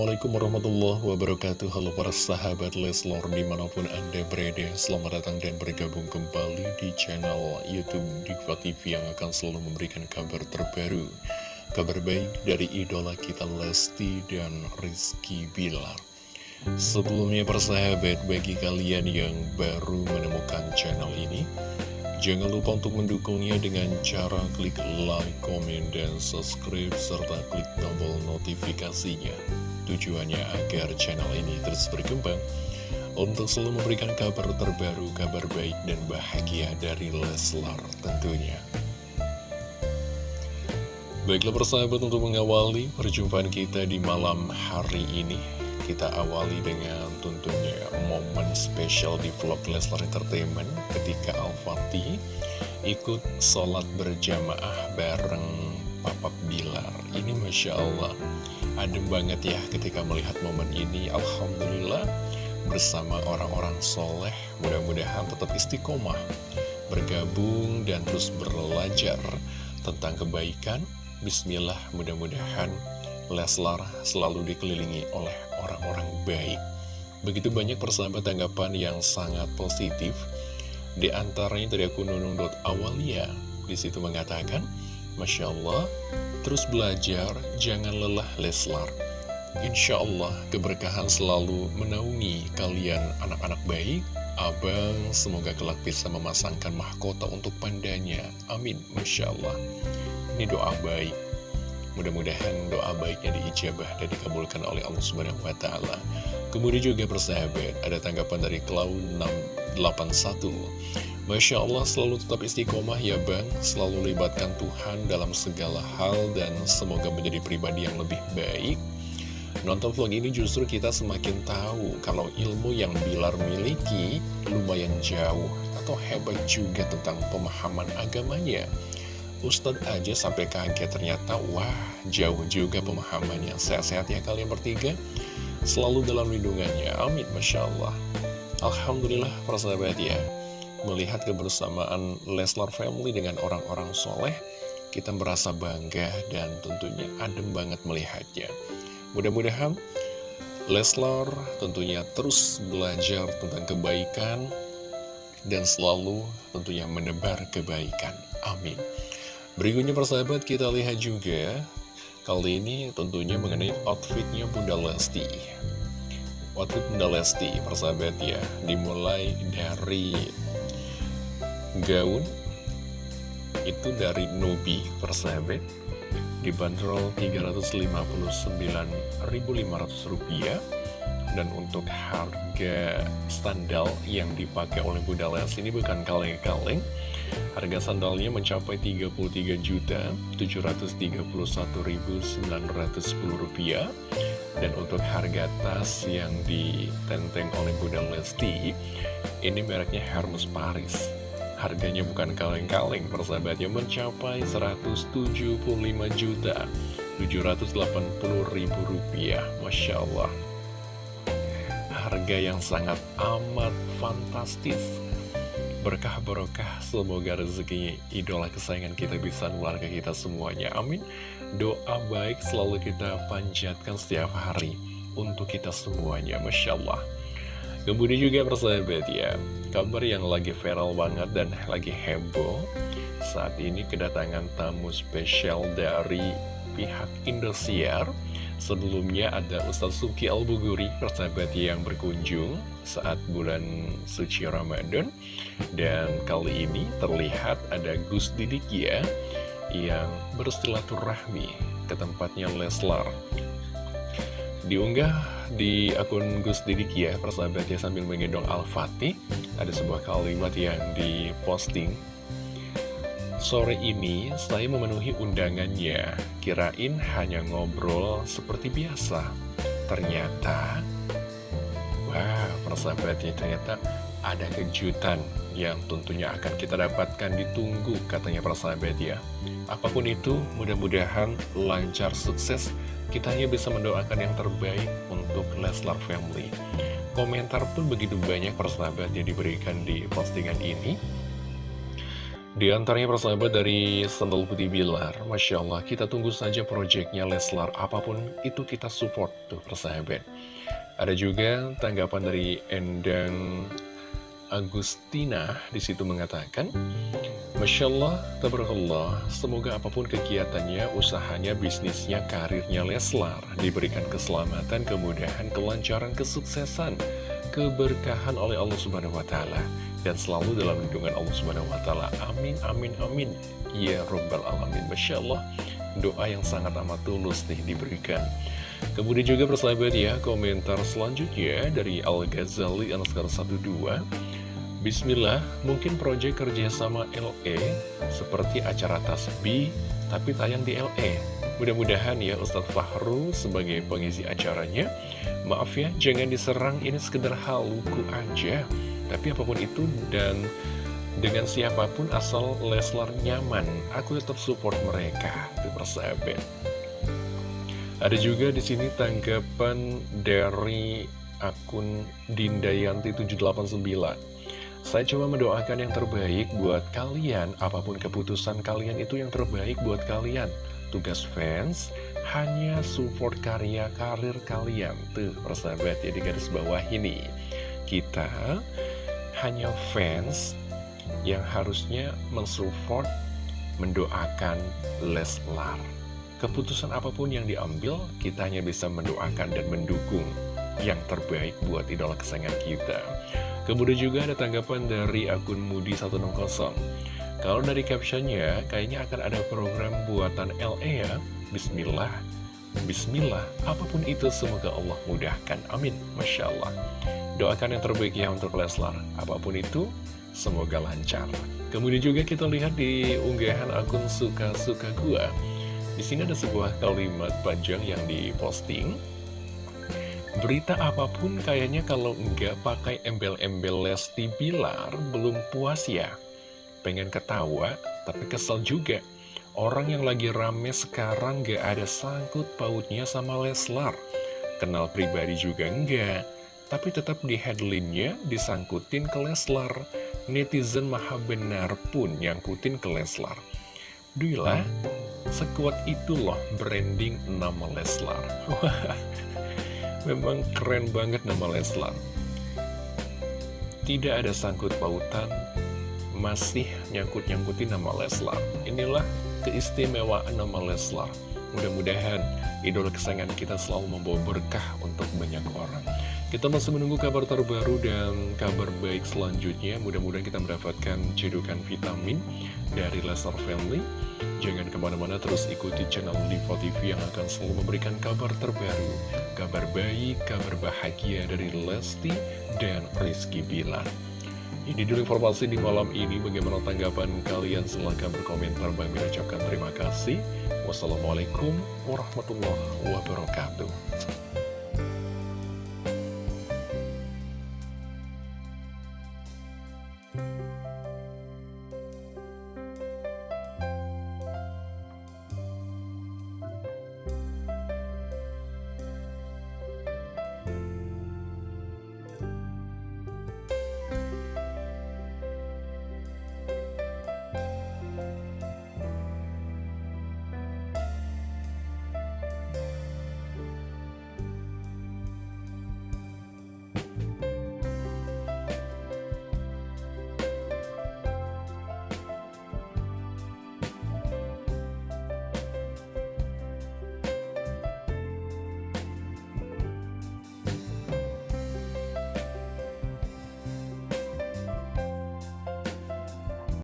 Assalamualaikum warahmatullahi wabarakatuh Halo para sahabat Leslor di mana pun anda berada Selamat datang dan bergabung kembali di channel Youtube Diva TV Yang akan selalu memberikan kabar terbaru Kabar baik dari idola kita Lesti dan Rizky Bilar Sebelumnya persahabat bagi kalian yang baru menemukan channel ini Jangan lupa untuk mendukungnya dengan cara klik like, komen, dan subscribe, serta klik tombol notifikasinya. Tujuannya agar channel ini terus berkembang untuk selalu memberikan kabar terbaru, kabar baik, dan bahagia dari Leslar tentunya. Baiklah persahabat untuk mengawali perjumpaan kita di malam hari ini kita awali dengan tentunya momen spesial di vlog Leslar Entertainment ketika Al-Fatih ikut sholat berjamaah bareng Papa Bilar. Ini Masya Allah, adem banget ya ketika melihat momen ini. Alhamdulillah bersama orang-orang soleh, mudah-mudahan tetap istiqomah, bergabung dan terus belajar tentang kebaikan. Bismillah, mudah-mudahan Leslar selalu dikelilingi oleh orang-orang baik. Begitu banyak persahabat tanggapan yang sangat positif. Di antaranya dari akun nunung.awalia di situ mengatakan, Masya Allah, terus belajar, jangan lelah Leslar. Insya Allah keberkahan selalu menaungi kalian anak-anak baik. Abang semoga kelak bisa memasangkan mahkota untuk pandanya. Amin. Masya Allah. Ini doa baik Mudah-mudahan doa baiknya diijabah dan dikabulkan oleh Allah Subhanahu wa taala. Kemudian juga persahabat, ada tanggapan dari Cloud681. Masya Allah selalu tetap istiqomah ya Bang, selalu libatkan Tuhan dalam segala hal dan semoga menjadi pribadi yang lebih baik. Nonton vlog ini justru kita semakin tahu kalau ilmu yang Bilar miliki lumayan jauh atau hebat juga tentang pemahaman agamanya. Ustadz aja sampai kaget ternyata wah jauh juga pemahamannya. Sehat-sehat ya kalian bertiga. Selalu dalam lindungannya. Amin Masya Allah. Alhamdulillah persahabat ya melihat kebersamaan Leslar Family dengan orang-orang soleh kita merasa bangga dan tentunya adem banget melihatnya. Mudah-mudahan Leslar tentunya terus belajar tentang kebaikan dan selalu tentunya menebar kebaikan. Amin. Berikutnya persahabat kita lihat juga Kali ini tentunya mengenai outfitnya Bunda Lesti. Outfit Bunda Lesti persahabat ya Dimulai dari gaun Itu dari Nubi persahabat Dibanderol Rp359.500 dan untuk harga sandal yang dipakai oleh Bunda Lesti ini bukan kaleng-kaleng. Harga sandalnya mencapai Rp33.731.910 Dan untuk harga tas yang ditenteng oleh Bunda Lesti Ini mereknya Hermes Paris Harganya bukan kaleng-kaleng persahabatnya mencapai Rp175.780.000 Masya Allah. Harga yang sangat amat fantastis. Berkah barokah semoga rezeki idola kesayangan kita bisa nular ke kita semuanya. Amin. Doa baik selalu kita panjatkan setiap hari Untuk kita semuanya Masya Allah Kemudian juga persahabat ya Kabar yang lagi viral banget dan lagi heboh Saat ini kedatangan tamu spesial dari pihak Indosiar Sebelumnya ada Ustadz Suki Al-Buguri, persahabat yang berkunjung saat bulan suci Ramadan. Dan kali ini terlihat ada Gus Didik ya, yang bersilaturahmi ke tempatnya Leslar. Diunggah di akun Gus Didik ya, persahabat ya sambil menggendong Al-Fatih, ada sebuah kalimat yang diposting. Sore ini saya memenuhi undangannya, kirain hanya ngobrol seperti biasa. Ternyata, wah persahabatnya ternyata ada kejutan yang tentunya akan kita dapatkan. Ditunggu katanya persahabat ya. Apa pun itu, mudah-mudahan lancar sukses, kita hanya bisa mendoakan yang terbaik untuk Leslar Family. Komentar pun begitu banyak persahabat yang diberikan di postingan ini. Di antaranya persahabat dari Sendal Putih Bilar Masya Allah kita tunggu saja proyeknya Leslar Apa pun itu kita support tuh persahabat Ada juga tanggapan dari Endang Agustina di situ mengatakan Masya Allah, tabarakallah, semoga apa pun kegiatannya, usahanya, bisnisnya, karirnya Leslar diberikan keselamatan, kemudahan, kelancaran, kesuksesan, keberkahan oleh Allah Subhanahu wa taala dan selalu dalam lindungan Allah Subhanahu wa taala. Amin amin amin. Ya rabbal alamin. Masya Allah, doa yang sangat amat tulus nih diberikan. Kemudian juga persahabat ya, komentar selanjutnya dari Al-Ghazali Anaskar 12 Bismillah, mungkin proyek kerjasama LE seperti acara tasbih, tapi tayang di LE. Mudah-mudahan ya Ustadz Fahru sebagai pengisi acaranya, maaf ya, jangan diserang ini sekedar haluku aja. Tapi apa pun itu dan dengan siapa pun asal Leslar nyaman, aku tetap support mereka. Itu persahabat. Ada juga di sini tanggapan dari akun Dindayanti 789. Saya coba mendoakan yang terbaik buat kalian, apa pun keputusan kalian itu yang terbaik buat kalian. Tugas fans hanya support karya karir kalian. Tuh, persahabat ya di garis bawah ini. Kita hanya fans yang harusnya mensupport, mendoakan Leslar. Keputusan apa pun yang diambil, kita hanya bisa mendoakan dan mendukung yang terbaik buat idola kesayangan kita. Kemudian juga ada tanggapan dari akun Mudi160 Kalau dari captionnya, kayaknya akan ada program buatan LE ya. Bismillah. Bismillah, apa pun itu semoga Allah mudahkan, amin. Masya Allah. Doakan yang terbaik ya untuk Leslar. Apa pun itu, semoga lancar. Kemudian juga kita lihat di unggahan akun suka-suka gua. Di sini ada sebuah kalimat panjang yang diposting Berita apa pun kayaknya kalau enggak pakai embel-embel Lesti Bilar belum puas ya. Pengen ketawa, tapi kesel juga. Orang yang lagi rame sekarang gak ada sangkut pautnya sama Leslar. Kenal pribadi juga enggak. Tapi tetap di headline-nya disangkutin ke Leslar. Netizen maha benar pun nyangkutin ke Leslar. Duilah, sekuat itu loh branding nama Leslar. Memang keren banget nama Leslar. Tidak ada sangkut pautan, masih nyangkut-nyangkutin nama Leslar. Inilah keistimewaan nama Leslar. Mudah-mudahan idola kesayangan kita selalu membawa berkah untuk banyak orang. Kita masih menunggu kabar terbaru dan kabar baik selanjutnya. Mudah-mudahan kita mendapatkan cedukan vitamin dari Leslar Family. Jangan ke mana-mana terus ikuti channel Diva TV yang akan selalu memberikan kabar terbaru, kabar baik, kabar bahagia dari Lesti dan Rizky Bilar. Ini dulu informasi di malam ini, bagaimana tanggapan kalian? Silahkan berkomentar, Bang ucapkan terima kasih. Wassalamualaikum warahmatullahi wabarakatuh.